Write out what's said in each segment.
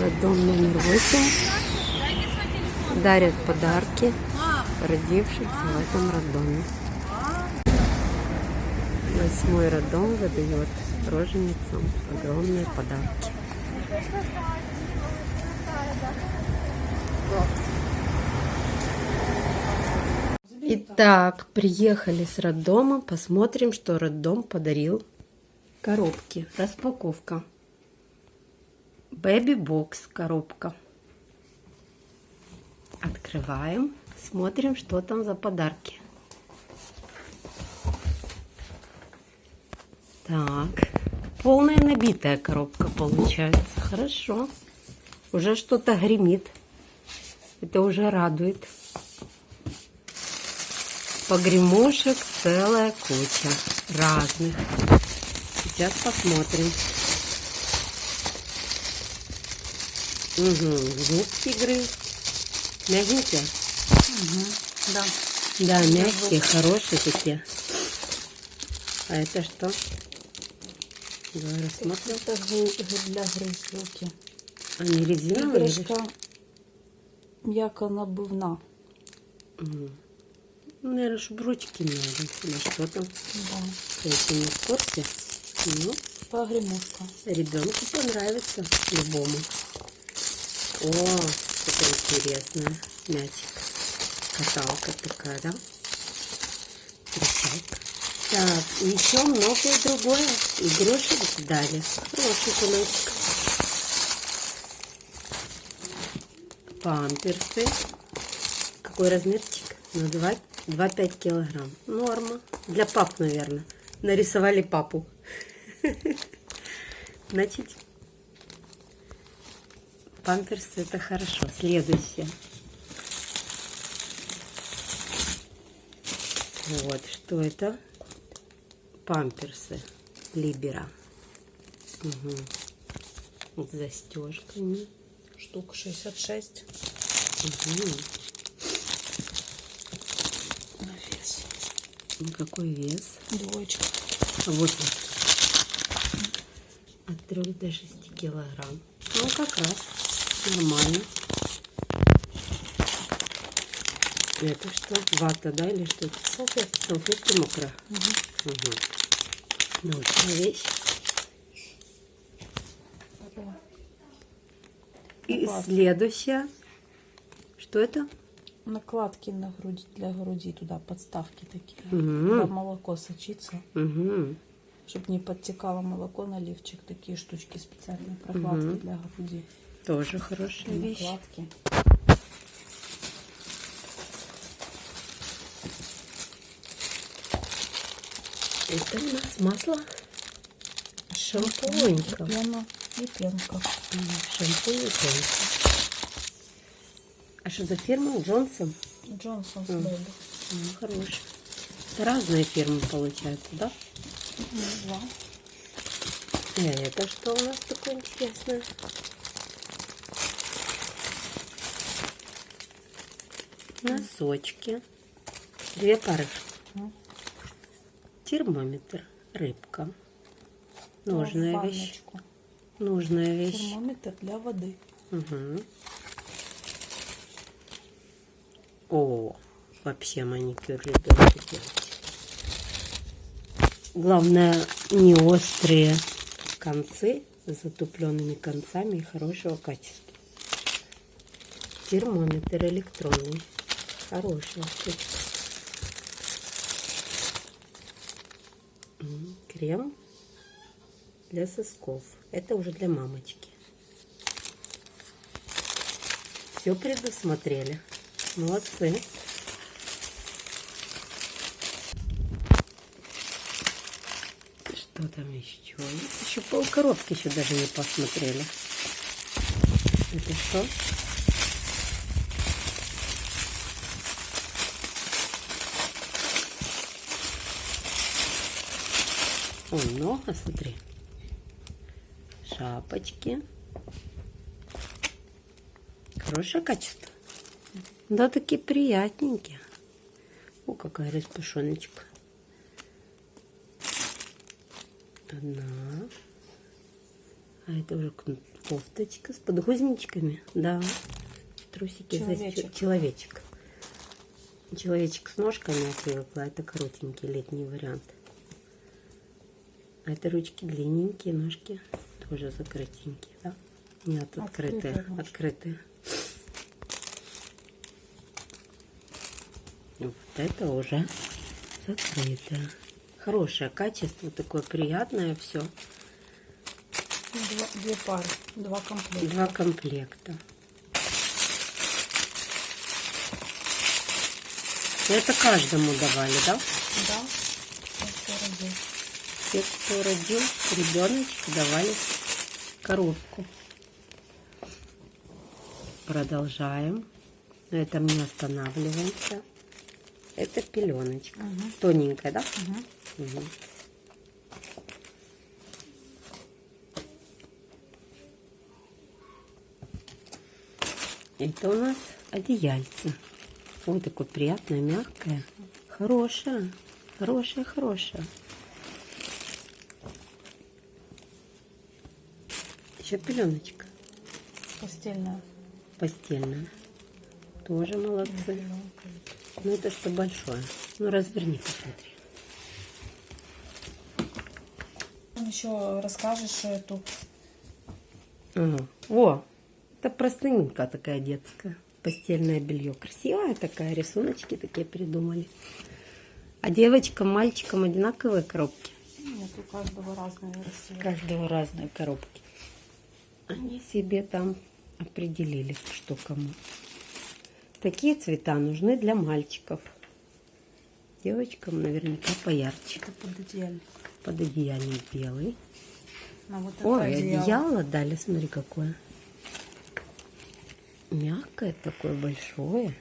Роддом номер восемь. Дарят подарки родившихся в этом роддоме. Восьмой роддом выдает роженицам огромные подарки. Итак, приехали с роддома. Посмотрим, что роддом подарил. Коробки. Распаковка. Бэби бокс коробка. Открываем. Смотрим, что там за подарки. Так. Полная набитая коробка получается. Хорошо. Уже что-то гремит. Это уже радует. Погремушек целая куча разных. Сейчас посмотрим. Угу, звук игры. Мягенькие? Угу, да. Да, мягкие, хорошие такие. А это что? Давай рассмотрим. Это для грызлки. Они резиновые? или Іграшка м'яко набивна. Угу. Наверное, чтобы ручки надо. Или что там? Да. Если не в курсе. Ну, Погремушка. ребенку понравится любому. О, интересно. Мячик. Каталка такая, да? Кричалка. Так, еще многое другое. Игрушек дали. Хороший кулечек. Памперсы. Какой размерчик? На 2 2,5 килограмм. Норма. Для пап, наверное. Нарисовали папу. Значит, памперсы это хорошо. Следующее. Вот, что это? Памперсы Либера. Угу. С застежками. Штук 66 Угу. на вес. Ну, какой вес? Двоечка. А Вот он. От 3 до 6 килограмм. Ну, как раз. Нормально. Это что? Вата, да, или что это? Салфетки. Салфетки мокрая. Угу. Угу. Научная вещь. И Накладки. следующее. Что это? Накладки на груди для груди туда, подставки такие. Мгм. Куда молоко сочится. Угу. Чтобы не подтекало молоко, наливчик. Такие штучки специальные. Прокладки Мгм. для груди. Тоже хорошая И вещь. накладки. Это у нас масло. Шампунька. Пена и пенка. Шампунь и пенка. А что за фирма? Джонсон? Джонсон. Бэби. Ну, хороший. Это разные фирмы получаются, да? Два. А это что у нас такое интересное? Носочки. Две пары. Термометр. Рыбка. Нужная вещь. Ванночку. Нужная вещь. Термометр для воды. Угу. О, вообще маникюр ребенку делать. Главное, не острые концы с затупленными концами и хорошего качества. Термометр электронный. Хороший. Крем для сосков. Это уже для мамочки. Все предусмотрели. Молодцы. Что там еще? Еще пол коробки еще даже не посмотрели. Это что? О, много, смотри. Шапочки. Хорошее качество. Да, такие приятненькие. О, какая распушоночка. Одна. А это уже Кофточка с подгузничками, да. Трусики Человечек. застё- Человечек. Человечек с ножками я привыкла. Это коротенький летний вариант. А это ручки длинненькие, ножки тоже закрытенькие, да? Нет, открытые. Открытые. Открытые. Вот это уже закрытое. Хорошее качество, такое приятное все. Два- две пары, два комплекта. Два комплекта. Это каждому давали, да? Да. Те, кто родил ребеночка, давали коробку. Продолжаем. На этом не останавливаемся. Это пеленочка. Мгм. Тоненькая, да? Мгм. Мгм. Это у нас одеяльце. Вот такое приятное, мягкое. Хорошее. Хорошее, хорошее. Еще пеленочка Постельная. постельная. Тоже молодцы. Ну это что большое. Ну разверни, посмотри. Еще расскажешь эту Ага. О, это простыненькая такая детская. Постельное белье. Красивая такая, рисуночки такие придумали. А девочкам, мальчикам одинаковые коробки. Нет, у каждого разные. У каждого разные коробки. Они себе там определили, что кому. Такие цвета нужны для мальчиков. Девочкам наверняка поярче. Это пододеяльник. Под одеяльник белый. А вот Ой, одеяло. одеяло дали, смотри какое. Мягкое такое большое.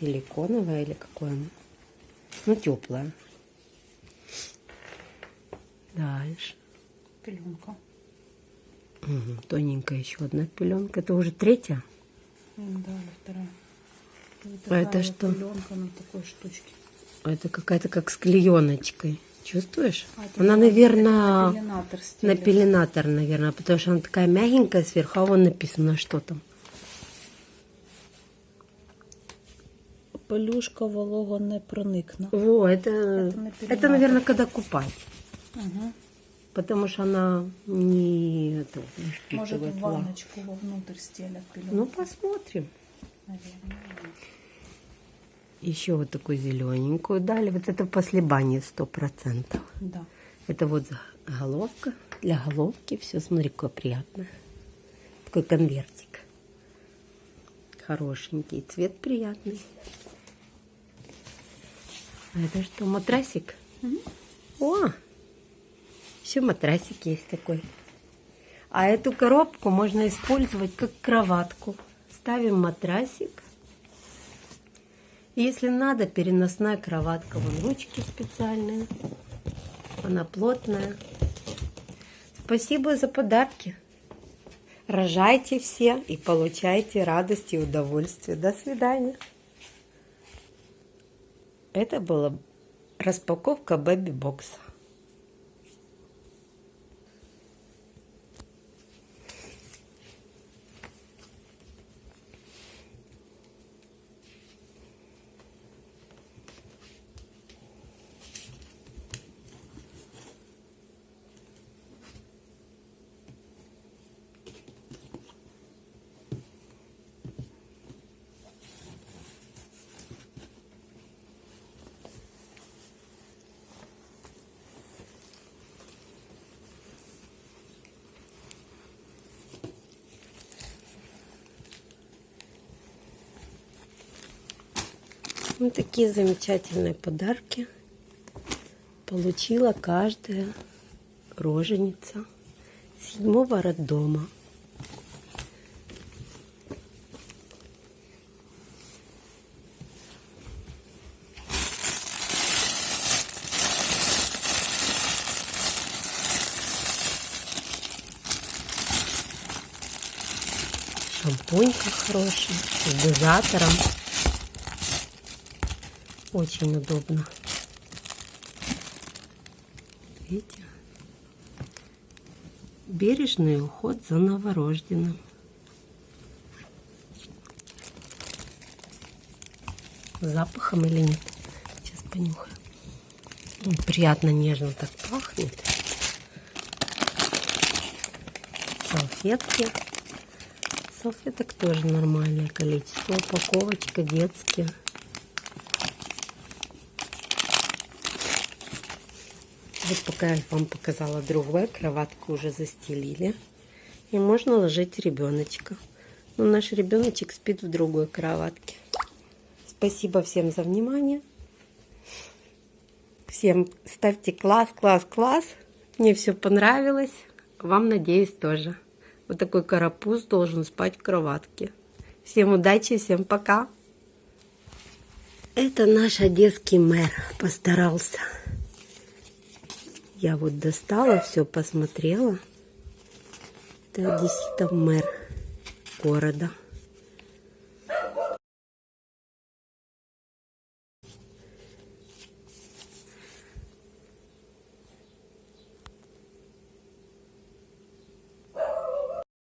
Силиконовое или какое оно? Ну, теплое. Дальше. Пеленка. Тоненькая еще одна пеленка. Это уже третья. Да, вторая. Вот А это что? Пеленка на такой штучке. А Это какая-то как с клееночкой. Чувствуешь? А, это она, на- наверное, это пеленатор на стелится. пеленатор, наверное, потому что она такая мягенькая сверху, а вон написано, что там. Пелюшка волого не проникне. Во, это, Это это, наверное, когда купать. Угу. Потому что она не, это, не Может, в ванночку вовнутрь стелят Ну, посмотрим. наверное. Еще вот такую зелененькую дали. Вот это после бани сто процентов. Да. Это вот головка. Для головки все, смотри, какое приятное. Такой конвертик. Хорошенький. Цвет приятный. А это что, матрасик? О! Еще матрасик есть такой. А эту коробку можно использовать как кроватку. Ставим матрасик. Если надо, переносная кроватка. Вон ручки специальные. Она плотная. Спасибо за подарки. Рожайте все и получайте радость и удовольствие. До свидания. Это была распаковка Бэби Бокса. Вот такие замечательные подарки получила каждая роженица седьмого роддома. Шампунька хороший, с дозатором. Очень удобно. Видите? Бережный уход за новорожденным. Запахом или нет? Сейчас понюхаю. Приятно нежно так пахнет. Салфетки. Салфеток тоже нормальное количество. Упаковочка детские. Вот пока я вам показала другое, кроватку уже застелили. И можно ложить ребеночка. Но наш ребеночек спит в другой кроватке. Спасибо всем за внимание. Всем ставьте класс, класс, класс. Мне все понравилось. Вам, надеюсь, тоже. Вот такой карапуз должен спать в кроватке. Всем удачи, всем пока. Это наш одесский мэр постарался. Я вот достала, все посмотрела. Это действительно мэр города.